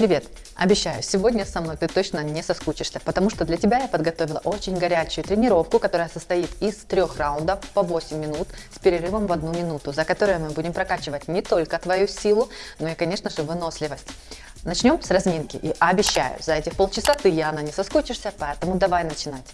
Привет! Обещаю, сегодня со мной ты точно не соскучишься, потому что для тебя я подготовила очень горячую тренировку, которая состоит из трех раундов по 8 минут с перерывом в одну минуту, за которую мы будем прокачивать не только твою силу, но и, конечно же, выносливость. Начнем с разминки и обещаю, за эти полчаса ты, Яна, не соскучишься, поэтому давай начинать.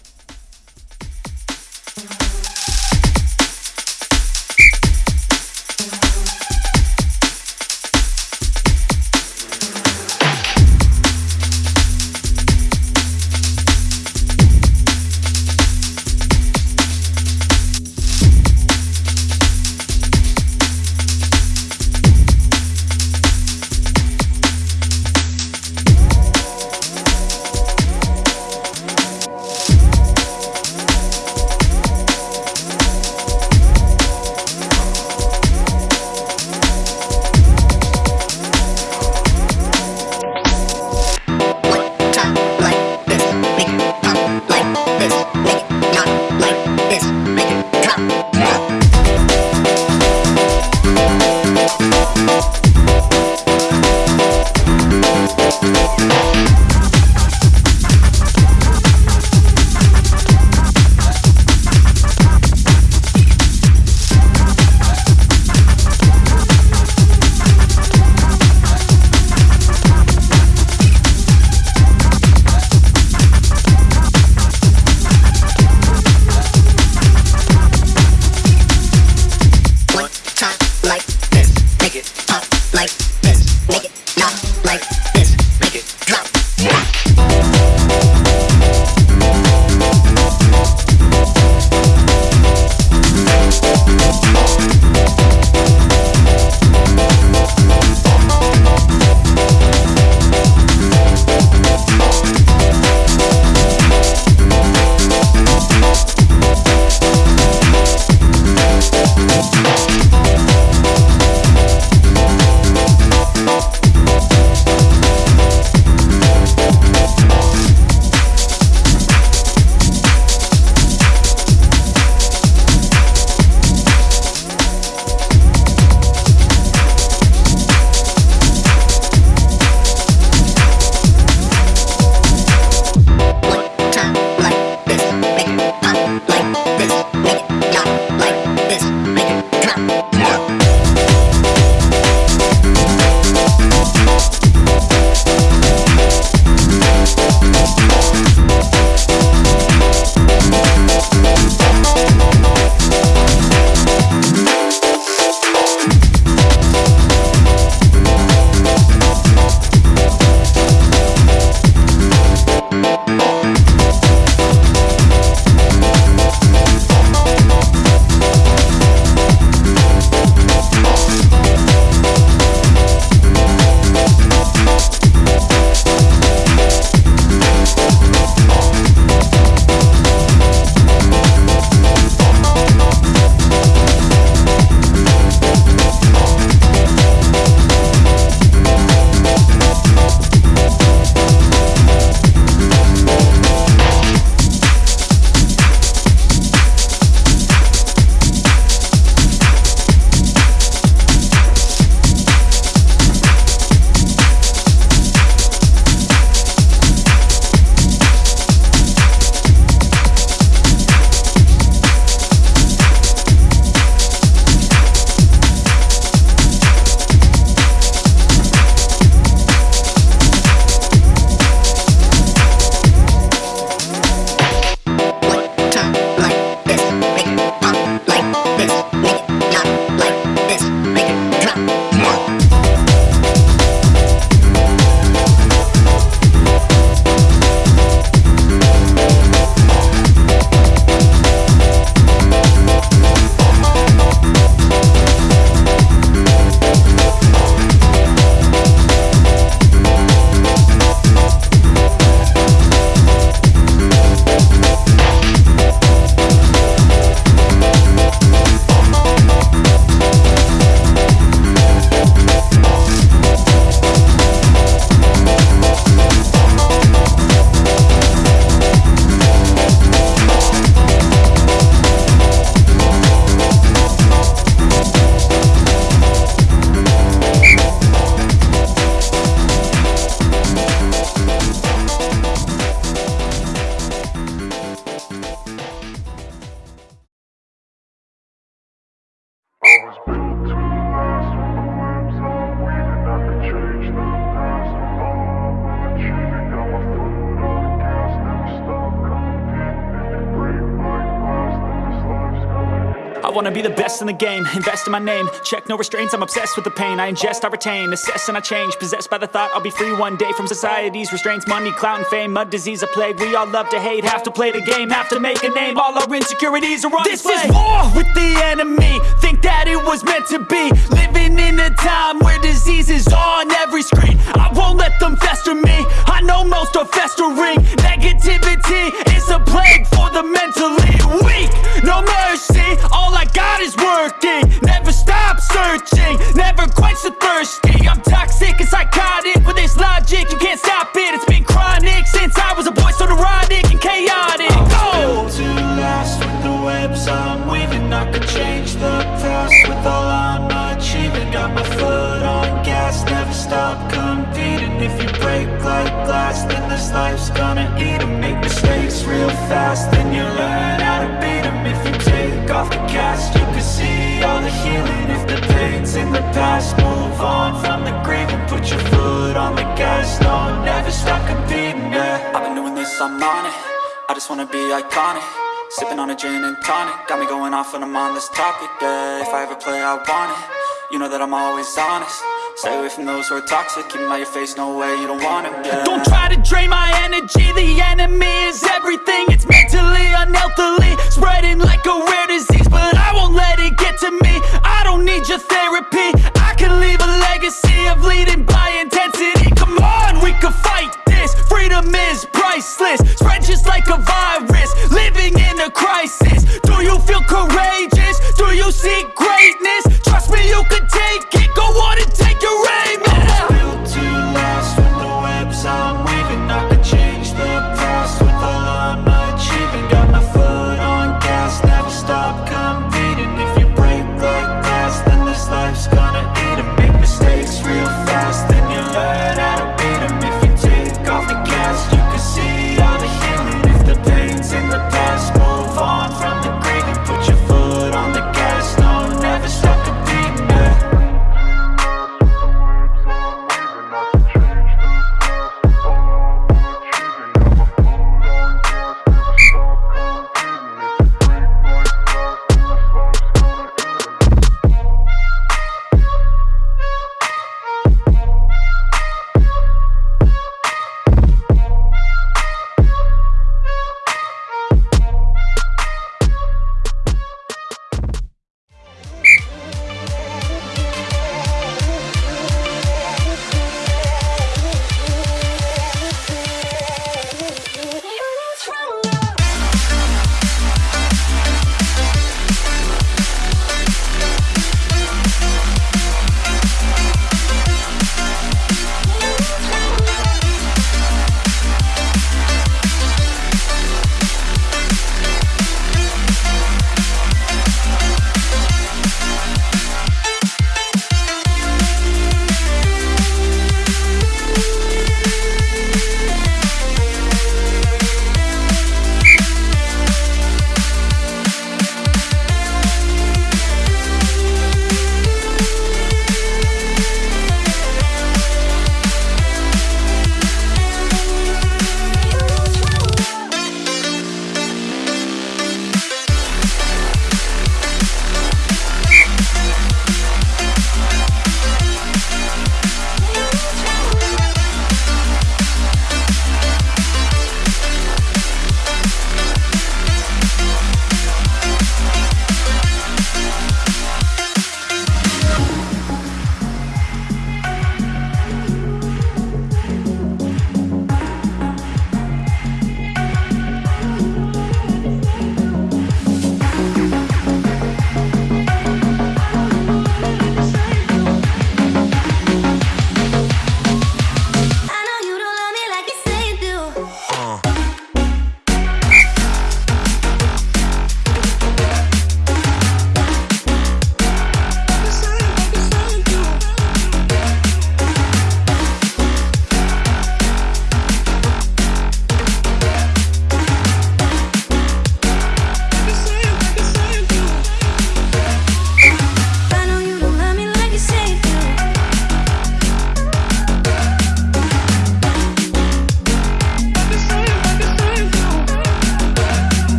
Wanna be the best in the game, invest in my name. Check no restraints, I'm obsessed with the pain. I ingest, I retain, assess and I change. Possessed by the thought I'll be free one day From society's restraints, money, clout and fame. Mud disease, a plague, we all love to hate. Have to play the game, have to make a name. All our insecurities are on This display. is war with the enemy. Think that it was meant to be. Living in a time where disease is on every screen. I won't let them fester me. I know most are festering. Negativity is a plague for the mentally weak. No mercy, all I got is working. Never stop searching, never quench the thirsty. I'm toxic and psychotic, with this logic you can't stop it. It's been chronic since I was a boy, so neurotic and chaotic. Go! built to last with the webs I'm weaving. I could change the past with all I'm achieving. Got my foot on gas, never stop competing. If you break like glass, then this life's gonna eat 'em. Make mistakes real fast, then you learn how to beat 'em. If you take off the cast, you can see all the healing If the pain's in the past, move on from the grave And put your foot on the gas, no, never stop competing, yeah. I've been doing this, I'm on it. I just wanna be iconic. Sipping on a gin and tonic. Got me going off when I'm on this topic, yeah. If I ever play, I want it. You know that I'm always honest Stay away from those who are toxic. Keep 'em out your face, no way, you don't want it, yeah. Don't try to drain my energy. The enemy is everything. It's mentally, unhealthily Spreading like a rare disease. But I won't let it get to me. I don't need your therapy. I can leave a legacy of leading by intensity. Come on, we can fight this. Freedom is priceless. Spread just like a virus. Living in a crisis. Do you feel courageous? Do you seek greatness? Trust me, you can take it. Go on and take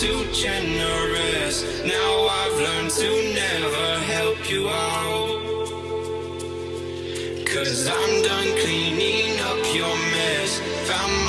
too generous. Now I've learned to never help you out. Cause I'm done cleaning up your mess. Found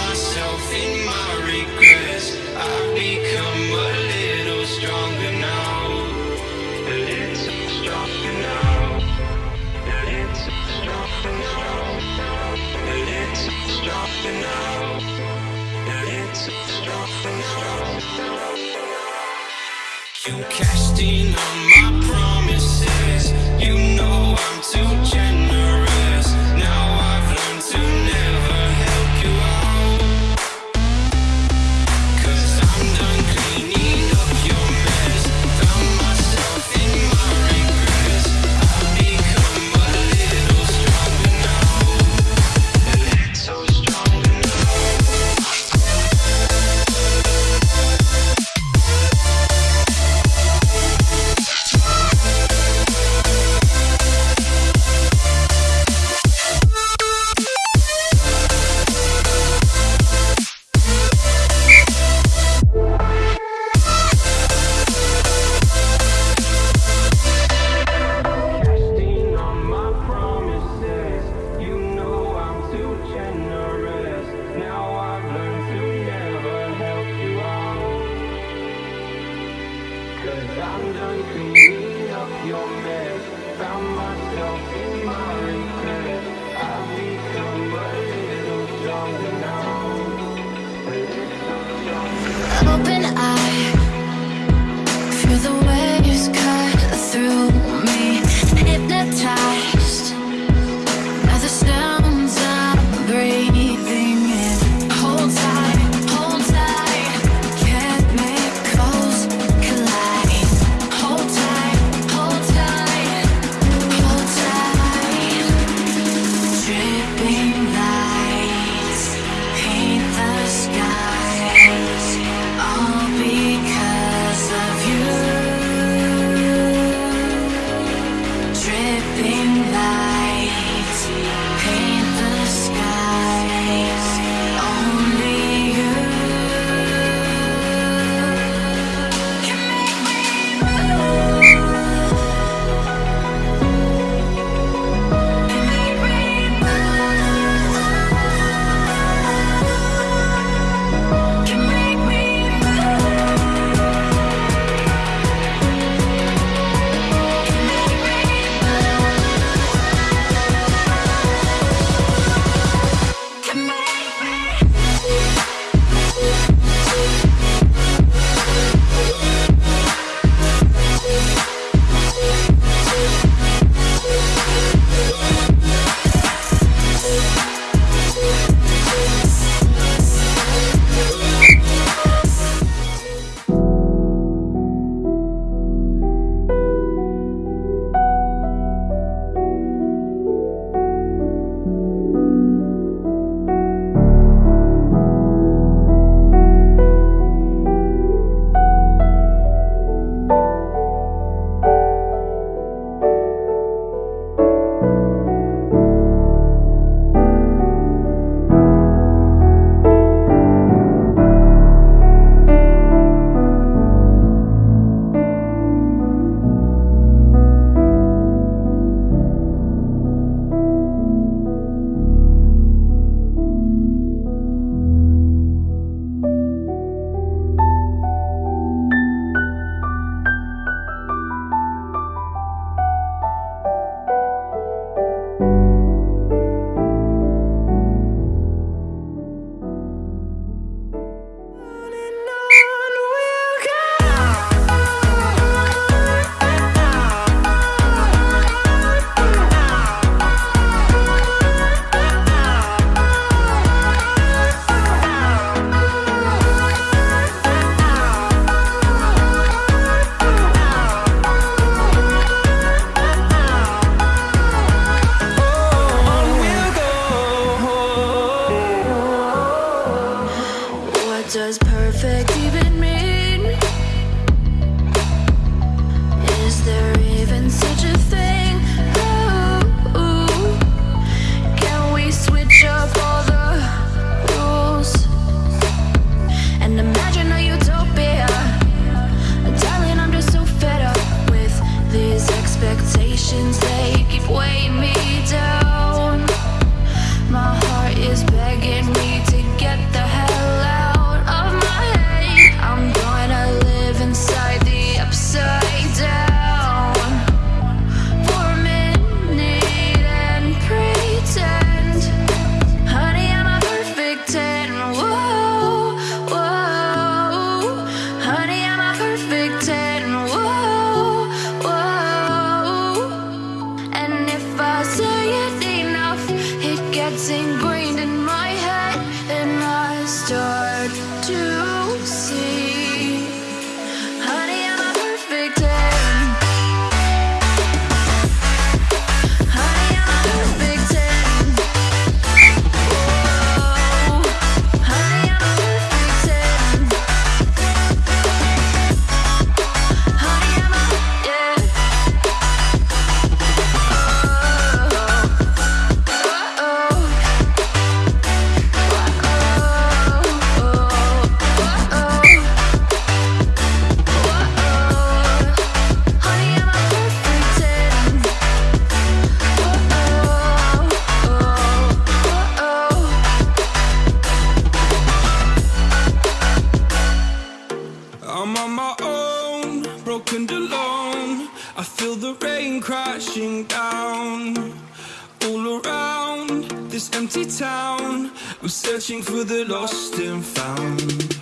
We're searching for the lost and found.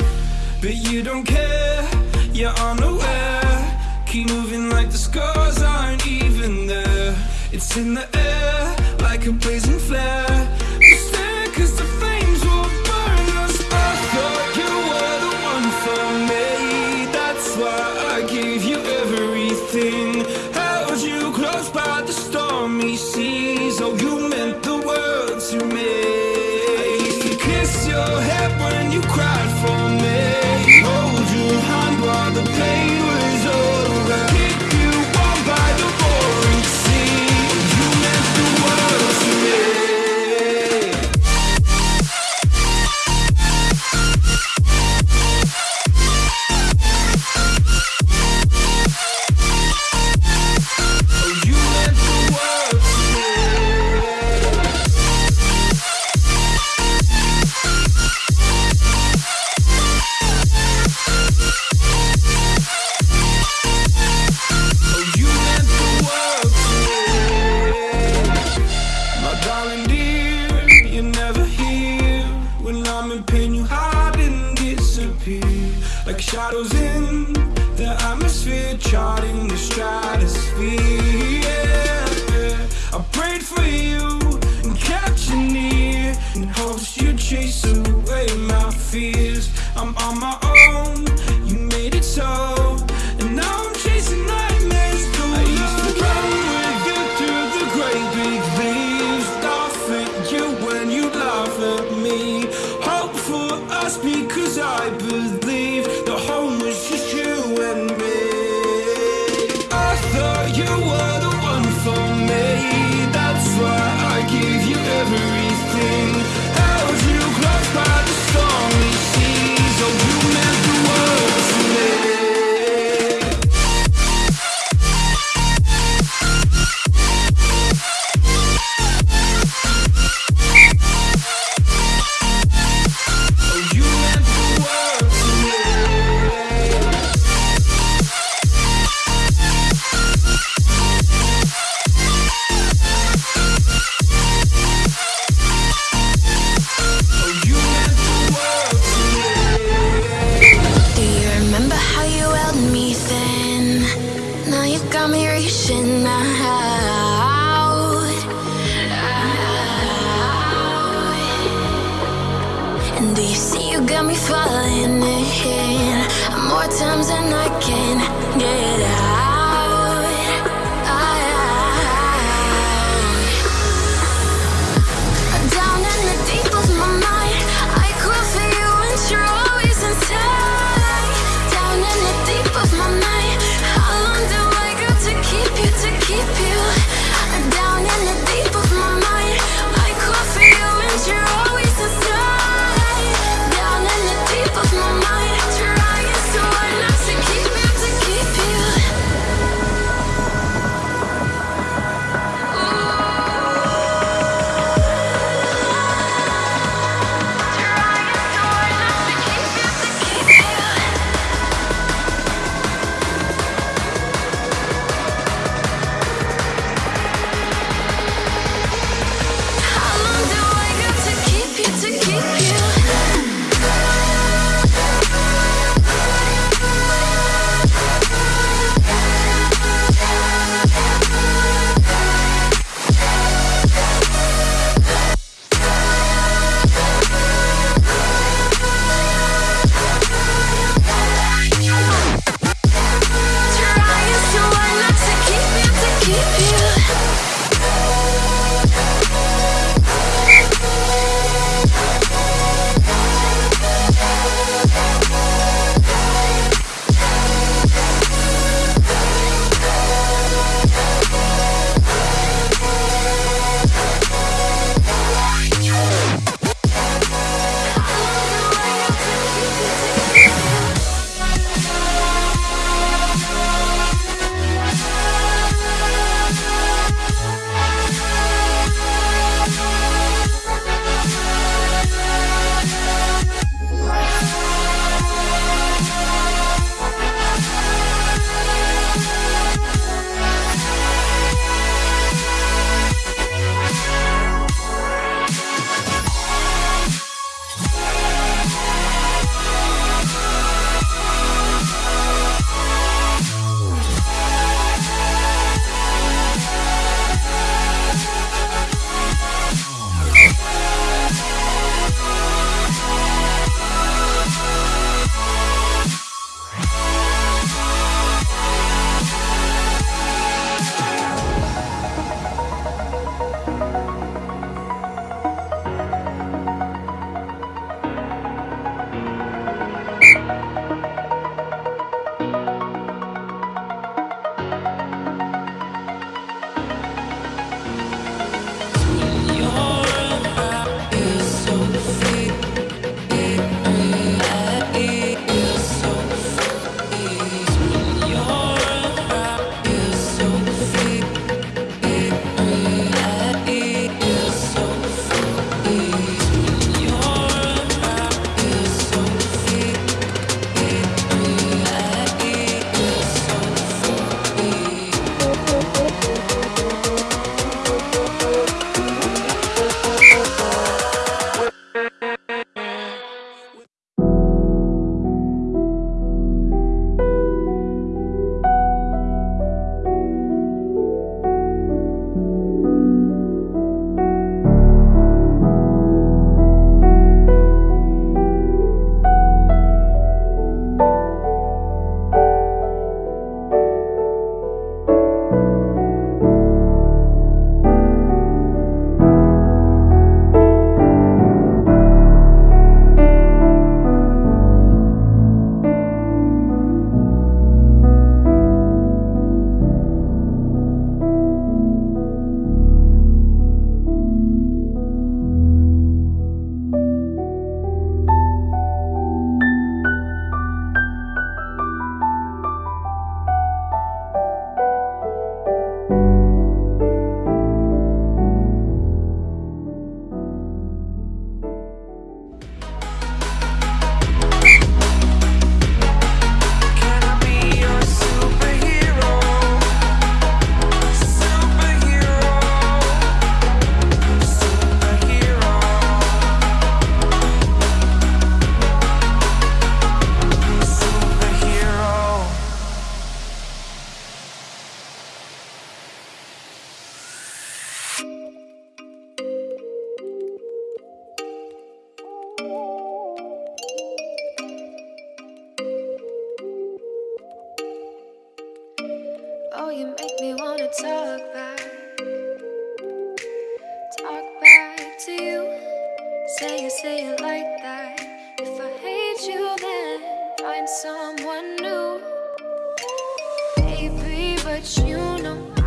But you don't care, you're unaware. Keep moving like the scars aren't even there. It's in the air, like a blazing flare. Just there cause the just because I believe but you know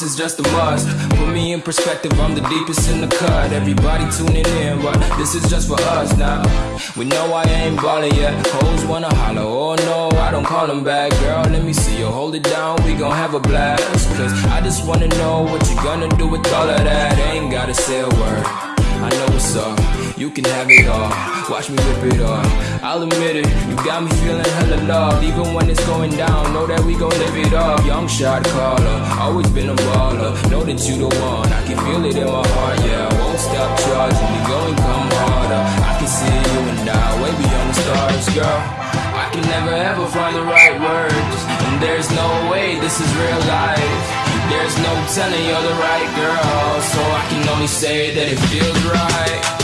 this is just a must. Put me in perspective, I'm the deepest in the cut. Everybody tuning in, but this is just for us now. We know I ain't ballin' yet. Hoes wanna holler, oh no, I don't call them back. Girl, let me see you hold it down, we gon' have a blast. Cause I just wanna know what you gonna do with all of that. Ain't gotta say a word. I know what's up, you can have it all. Watch me rip it off. I'll admit it, you got me feeling hella loved. Even when it's going down, know that we gon' live it up. Young shot caller, always been a baller. Know that you the one, I can feel it in my heart, yeah. I won't stop charging, we going come harder. I can see you and I, way beyond the stars, girl. I can never ever find the right words. And there's no way this is real life. There's no telling you're the right girl. So I can only say that it feels right.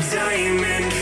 Diamond